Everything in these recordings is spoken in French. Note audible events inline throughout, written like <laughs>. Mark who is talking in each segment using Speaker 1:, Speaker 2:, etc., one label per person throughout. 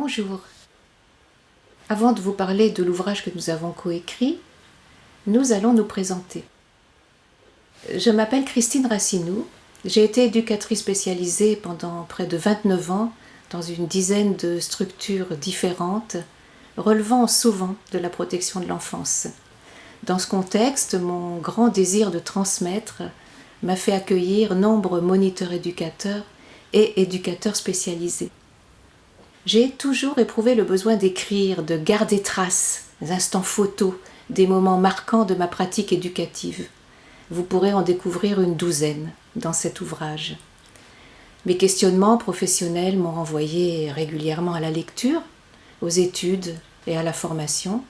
Speaker 1: Bonjour. Avant de vous parler de l'ouvrage que nous avons coécrit, nous allons nous présenter. Je m'appelle Christine Racinou. J'ai été éducatrice spécialisée pendant près de 29 ans dans une dizaine de structures différentes, relevant souvent de la protection de l'enfance. Dans ce contexte, mon grand désir de transmettre m'a fait accueillir nombre moniteurs éducateurs et éducateurs spécialisés. J'ai toujours éprouvé le besoin d'écrire, de garder trace, des instants photos, des moments marquants de ma pratique éducative. Vous pourrez en découvrir une douzaine dans cet ouvrage. Mes questionnements professionnels m'ont renvoyé régulièrement à la lecture, aux études et à la formation.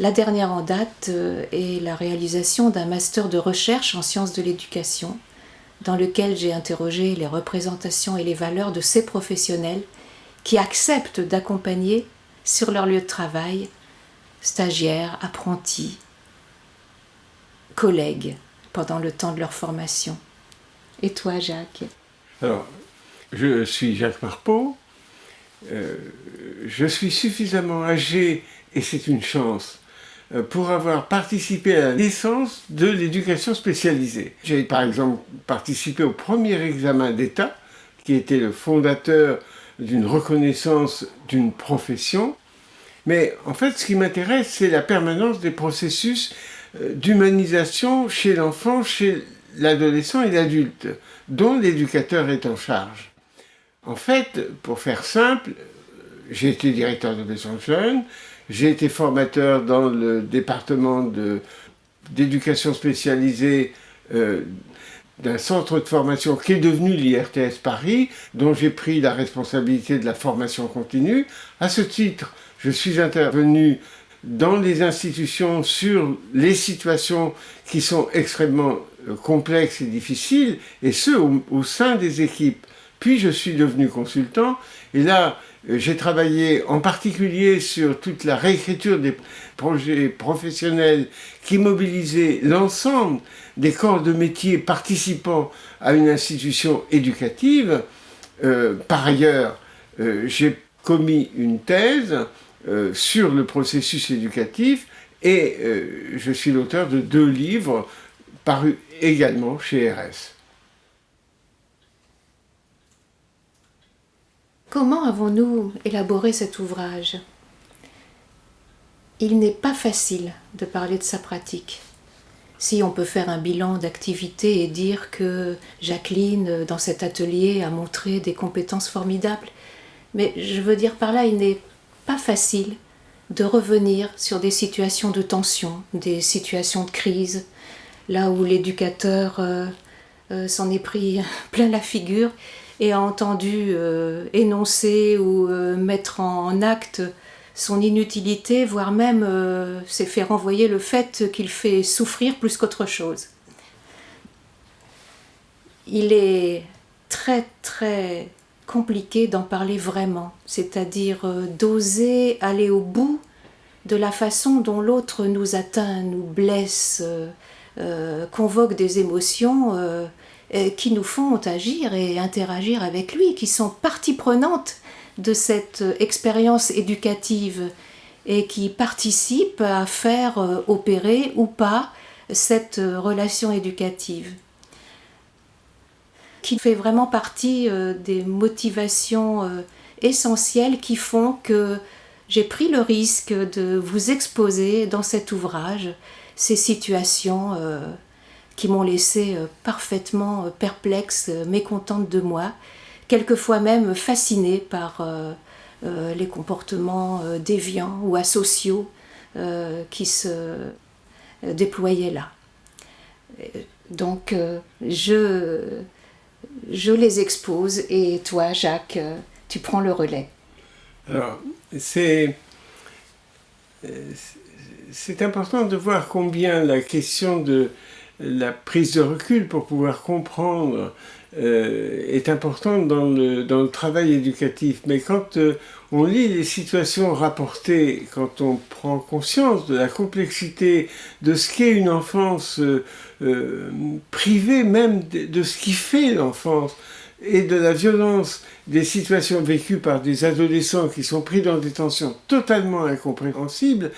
Speaker 1: La dernière en date euh, est la réalisation d'un master de recherche en sciences de l'éducation, dans lequel j'ai interrogé les représentations et les valeurs de ces professionnels qui acceptent d'accompagner sur leur lieu de travail stagiaires, apprentis, collègues pendant le temps de leur formation. Et toi, Jacques?
Speaker 2: Alors, je suis Jacques Marpeau. Euh, je suis suffisamment âgé, et c'est une chance, euh, pour avoir participé à la naissance de l'éducation spécialisée. J'ai par exemple participé au premier examen d'État, qui était le fondateur d'une reconnaissance d'une profession. Mais en fait, ce qui m'intéresse, c'est la permanence des processus euh, d'humanisation chez l'enfant, chez l'adolescent et l'adulte, dont l'éducateur est en charge. En fait, pour faire simple, j'ai été directeur de maison jeune, j'ai été formateur dans le département d'éducation spécialisée euh, d'un centre de formation qui est devenu l'IRTS Paris, dont j'ai pris la responsabilité de la formation continue. À ce titre, je suis intervenu dans les institutions sur les situations qui sont extrêmement euh, complexes et difficiles, et ce, au, sein des équipes. Puis je suis devenu consultant, et là, euh, j'ai travaillé en particulier sur toute la réécriture des projets professionnels qui mobilisaient l'ensemble des corps de métier participant à une institution éducative. Euh, par ailleurs, j'ai commis une thèse euh, sur le processus éducatif et euh, je suis l'auteur de deux livres parus également chez RS.
Speaker 1: Comment avons-nous élaboré cet ouvrage? Il n'est pas facile de parler de sa pratique. Si on peut faire un bilan d'activité et dire que Jacqueline, dans cet atelier, a montré des compétences formidables, mais je veux dire par là, il n'est pas facile de revenir sur des situations de tension, des situations de crise, là où l'éducateur euh, euh, s'en est pris <laughs> plein la figure et a entendu euh, énoncer ou mettre en acte son inutilité, voire même s'est fait renvoyer le fait qu'il fait souffrir plus qu'autre chose. Il est très très compliqué d'en parler vraiment, c'est-à-dire euh, d'oser aller au bout de la façon dont l'autre nous atteint, nous blesse, euh, euh, convoque des émotions qui nous font agir et interagir avec lui, qui sont partie prenante de cette expérience éducative et qui participent à faire opérer ou pas cette relation éducative. Qui fait vraiment partie euh, des motivations euh, essentielles qui font que j'ai pris le risque de vous exposer dans cet ouvrage ces situations euh, qui m'ont laissé parfaitement perplexe, mécontente de moi, quelquefois même fascinée par les comportements déviants ou asociaux qui se déployaient là. Donc je je les expose et toi, Jacques, euh, tu prends le relais.
Speaker 2: Alors, c'est c'est important de voir combien la question de la prise de recul pour pouvoir comprendre euh, est importante dans le, travail éducatif. Mais quand euh, on lit les situations rapportées, quand on prend conscience de la complexité de ce qu'est une enfance euh, privée même de, ce qui fait l'enfance, et de la violence des situations vécues par des adolescents qui sont pris dans des tensions totalement incompréhensibles,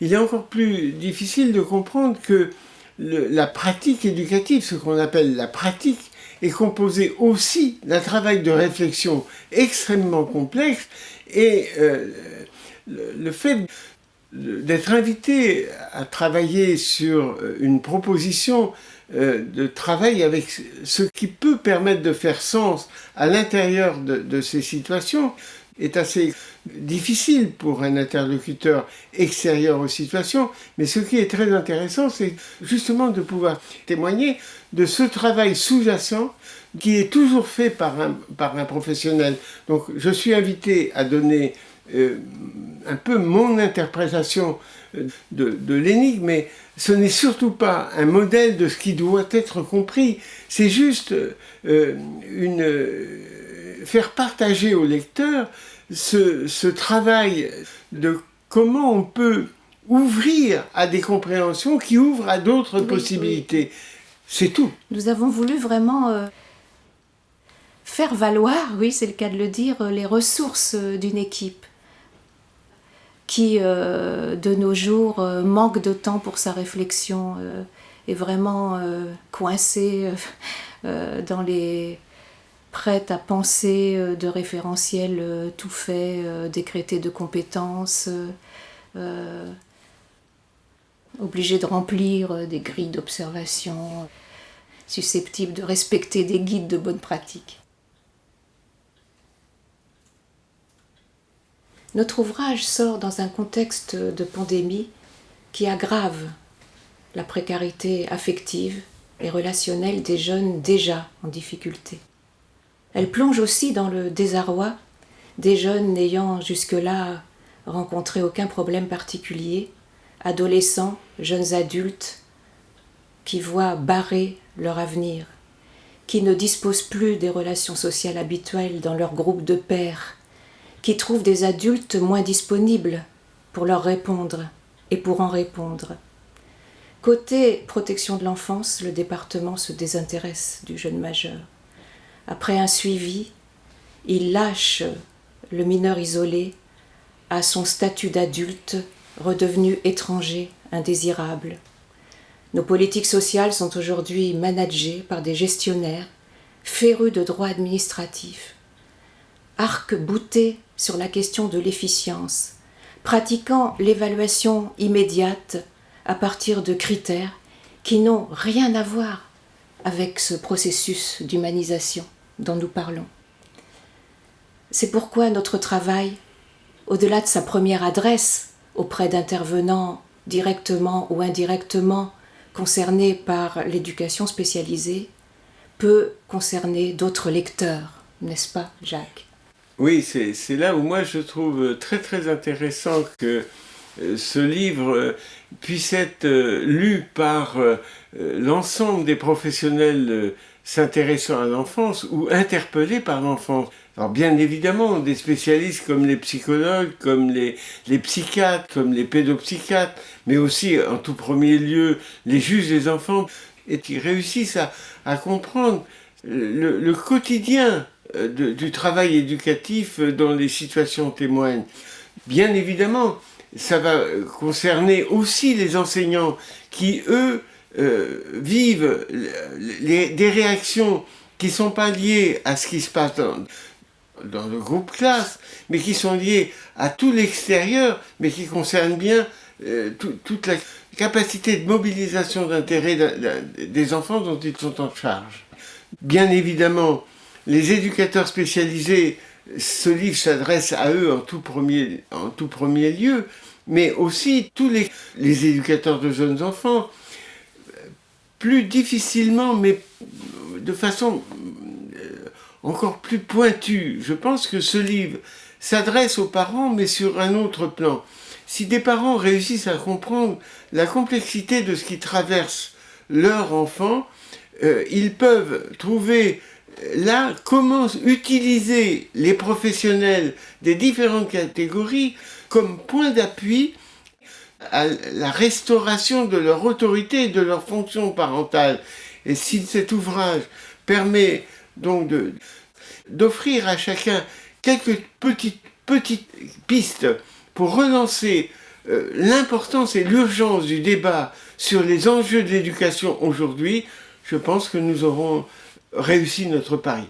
Speaker 2: il est encore plus difficile de comprendre que la pratique éducative, ce qu'on appelle la pratique, est composée aussi d'un travail de réflexion extrêmement complexe et euh, le fait d'être invité à travailler sur une proposition euh, de travail avec ce qui peut permettre de faire sens à l'intérieur de, ces situations est assez difficile pour un interlocuteur extérieur aux situations, mais ce qui est très intéressant, c'est justement de pouvoir témoigner de ce travail sous-jacent qui est toujours fait par un, par un professionnel. Donc je suis invité à donner euh, un peu mon interprétation euh, de, l'énigme, mais ce n'est surtout pas un modèle de ce qui doit être compris, c'est juste euh, une, faire partager au lecteur ce, ce, travail de comment on peut ouvrir à des compréhensions qui ouvrent à d'autres possibilités. C'est tout.
Speaker 1: Nous avons voulu vraiment faire valoir, oui c'est le cas de le dire, les ressources d'une équipe qui, euh, de nos jours, euh, manque de temps pour sa réflexion, euh, est vraiment coincé dans les prête à penser de référentiels tout faits, décrétés de compétences, obligé de remplir des grilles d'observation, susceptibles de respecter des guides de bonne pratique. Notre ouvrage sort dans un contexte de pandémie qui aggrave la précarité affective et relationnelle des jeunes déjà en difficulté. Elle plonge aussi dans le désarroi des jeunes n'ayant jusque-là rencontré aucun problème particulier, adolescents, jeunes adultes, qui voient barrer leur avenir, qui ne disposent plus des relations sociales habituelles dans leur groupe de pairs, qui trouvent des adultes moins disponibles pour leur répondre et pour en répondre. Côté protection de l'enfance, le département se désintéresse du jeune majeur. Après un suivi, il lâche le mineur isolé à son statut d'adulte redevenu étranger, indésirable. Nos politiques sociales sont aujourd'hui managées par des gestionnaires férus de droits administratifs, arc-boutés sur la question de l'efficience, pratiquant l'évaluation immédiate à partir de critères qui n'ont rien à voir avec ce processus d'humanisation dont nous parlons. C'est pourquoi notre travail, au-delà de sa première adresse auprès d'intervenants directement ou indirectement concernés par l'éducation spécialisée, peut concerner d'autres lecteurs, n'est-ce pas, Jacques?
Speaker 2: Oui, c'est là où moi je trouve très très intéressant que euh, ce livre euh, puisse être euh, lu par l'ensemble des professionnels s'intéressant à l'enfance ou interpellés par l'enfance. Alors bien évidemment, des spécialistes comme les psychologues, comme les, psychiatres, comme les pédopsychiatres, mais aussi en tout premier lieu les juges des enfants, et qui réussissent à, comprendre le quotidien euh, du travail éducatif dont les situations témoignent. Bien évidemment, ça va concerner aussi les enseignants qui, eux, euh, vivent des réactions qui ne sont pas liées à ce qui se passe dans, le groupe classe, mais qui sont liées à tout l'extérieur, mais qui concernent bien euh, toute la capacité de mobilisation d'intérêt des enfants dont ils sont en charge. Bien évidemment, les éducateurs spécialisés, ce livre s'adresse à eux en tout premier, lieu, mais aussi tous les, les éducateurs de jeunes enfants, plus difficilement, mais de façon euh, encore plus pointue. Je pense que ce livre s'adresse aux parents, mais sur un autre plan. Si des parents réussissent à comprendre la complexité de ce qui traverse leur enfant, euh, ils peuvent trouver là, comment utiliser les professionnels des différentes catégories comme point d'appui à la restauration de leur autorité et de leur fonction parentale? Et si cet ouvrage permet donc d'offrir à chacun quelques petites, petites pistes pour relancer euh, l'importance et l'urgence du débat sur les enjeux de l'éducation aujourd'hui, je pense que nous aurons réussi notre pari.